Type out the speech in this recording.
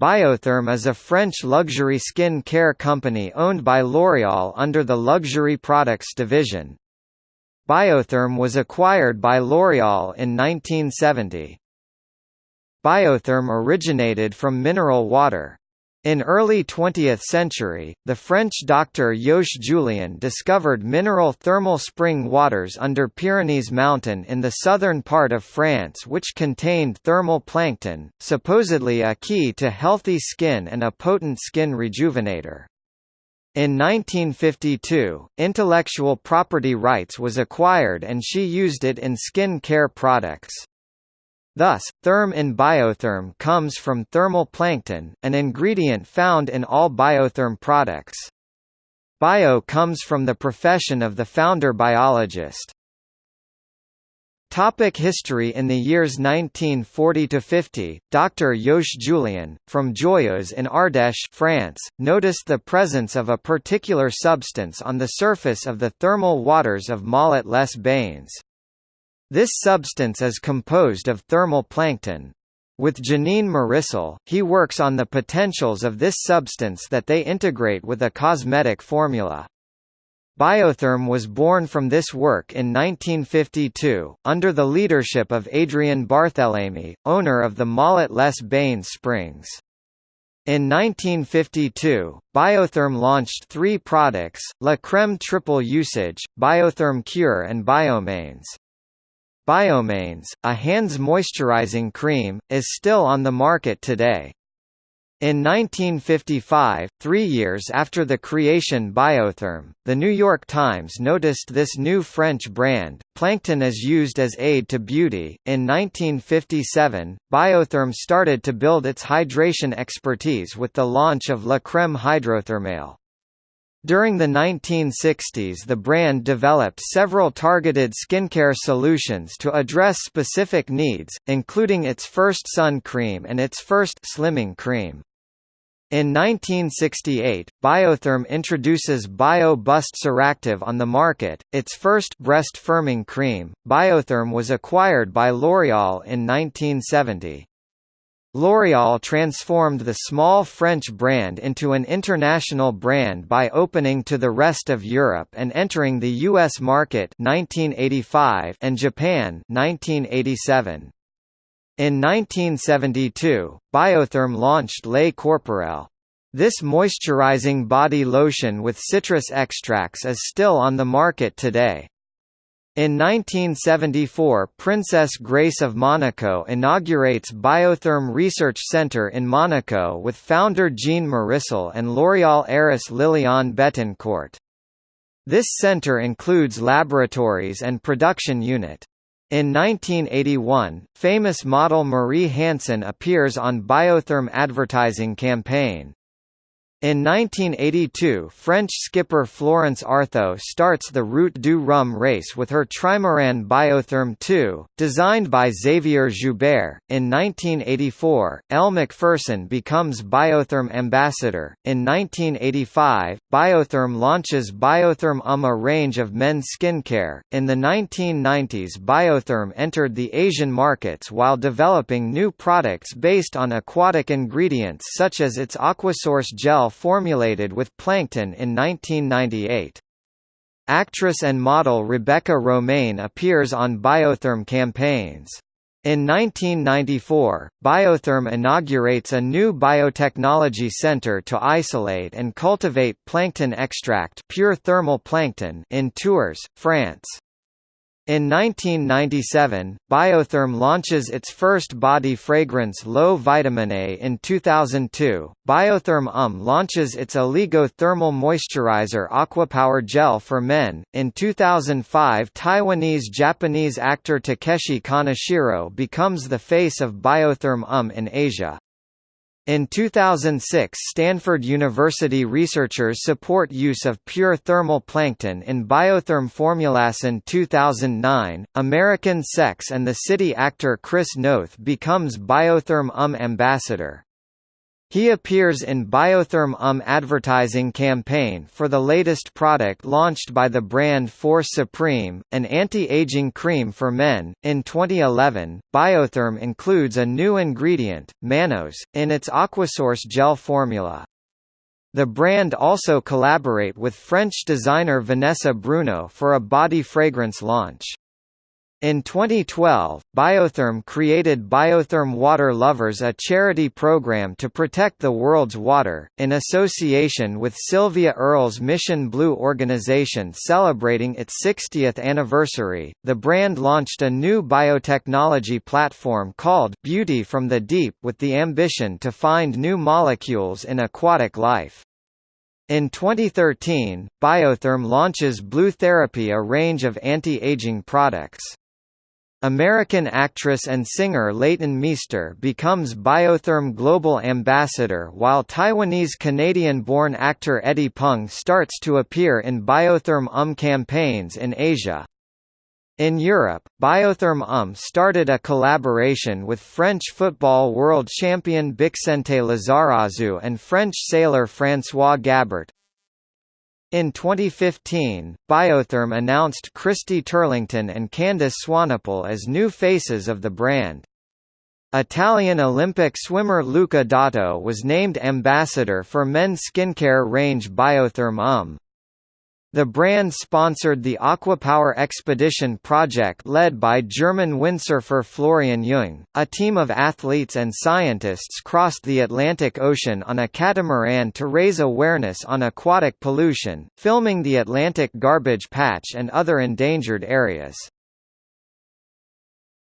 Biotherm is a French luxury skin care company owned by L'Oréal under the Luxury Products division. Biotherm was acquired by L'Oréal in 1970. Biotherm originated from mineral water. In early 20th century, the French doctor Yoche Julien discovered mineral thermal spring waters under Pyrenees mountain in the southern part of France which contained thermal plankton, supposedly a key to healthy skin and a potent skin rejuvenator. In 1952, intellectual property rights was acquired and she used it in skin care products. Thus, therm in biotherm comes from thermal plankton, an ingredient found in all biotherm products. Bio comes from the profession of the founder biologist. Topic history In the years 1940–50, Dr. Yoche Julien, from Joyeuse in Ardèche France, noticed the presence of a particular substance on the surface of the thermal waters of Molitg-les-Bains. This substance is composed of thermal plankton. With Janine Marissol, he works on the potentials of this substance that they integrate with a cosmetic formula. Biotherm was born from this work in 1952, under the leadership of Adrian Barthélemy, owner of the Molitg-les-Bains Springs. In 1952, Biotherm launched three products, La Crème Triple Usage, Biotherm Cure and Biomains. Biomains, a hands moisturizing cream, is still on the market today. In 1955, three years after the creation Biotherm, The New York Times noticed this new French brand, plankton is used as aid to beauty. In 1957, Biotherm started to build its hydration expertise with the launch of La Crème Hydrothermale. During the 1960s the brand developed several targeted skincare solutions to address specific needs, including its first sun cream and its first slimming cream. In 1968, Biotherm introduces Bio Bust Ceractive on the market, its first breast firming cream. Biotherm was acquired by L'Oréal in 1970. L'Oréal transformed the small French brand into an international brand by opening to the rest of Europe and entering the US market 1985 and Japan 1987. In 1972, Biotherm launched Lait Corporel. This moisturizing body lotion with citrus extracts is still on the market today. In 1974 Princess Grace of Monaco inaugurates Biotherm Research Center in Monaco with founder Jean Marissol and L'Oréal heiress Liliane Bettencourt. This center includes laboratories and production unit. In 1981, famous model Marie Hansen appears on Biotherm advertising campaign. In 1982 French skipper Florence Arthaud starts the Route du Rhum race with her trimaran Biotherm II, designed by Xavier Joubert. In 1984, Elle Macpherson becomes Biotherm ambassador. In 1985, Biotherm launches Biotherm UM a range of men's skincare. In the 1990s Biotherm entered the Asian markets while developing new products based on aquatic ingredients such as its Aquasource gel formulated with plankton in 1998. Actress and model Rebecca Romijn appears on Biotherm campaigns. In 1994, Biotherm inaugurates a new biotechnology center to isolate and cultivate plankton extract pure thermal plankton in Tours, France. In 1997, Biotherm launches its first body fragrance Eau Vitaminée in 2002. Biotherm UM launches its Oligo thermal moisturizer Aquapower Gel for men. In 2005, Taiwanese-Japanese actor Takeshi Kaneshiro becomes the face of Biotherm UM in Asia. In 2006 Stanford University researchers support use of pure thermal plankton in biotherm formulas. In 2009, American Sex and the City actor Chris Noth becomes Biotherm UM ambassador. He appears in Biotherm UM advertising campaign for the latest product launched by the brand Force Supreme, an anti-aging cream for men. In 2011, Biotherm includes a new ingredient, mannose, in its Aquasource gel formula. The brand also collaborate with French designer Vanessa Bruno for a body fragrance launch. In 2012, Biotherm created Biotherm Water Lovers a charity program to protect the world's water, in association with Sylvia Earle's Mission Blue organization celebrating its 60th anniversary. The brand launched a new biotechnology platform called Beauty from the Deep with the ambition to find new molecules in aquatic life. In 2013, Biotherm launches Blue Therapy a range of anti-aging products. American actress and singer Leighton Meester becomes Biotherm Global Ambassador while Taiwanese-Canadian-born actor Eddie Peng starts to appear in Biotherm UM campaigns in Asia. In Europe, Biotherm UM started a collaboration with French football world champion Bixente Lizarazu and French sailor François Gabart, in 2015, Biotherm announced Christy Turlington and Candice Swanepoel as new faces of the brand. Italian Olympic swimmer Luca Dotto was named ambassador for men's skincare range Biotherm UM. The brand sponsored the Aquapower Expedition project led by German windsurfer Florian Jung. A team of athletes and scientists crossed the Atlantic Ocean on a catamaran to raise awareness on aquatic pollution, filming the Atlantic garbage patch and other endangered areas.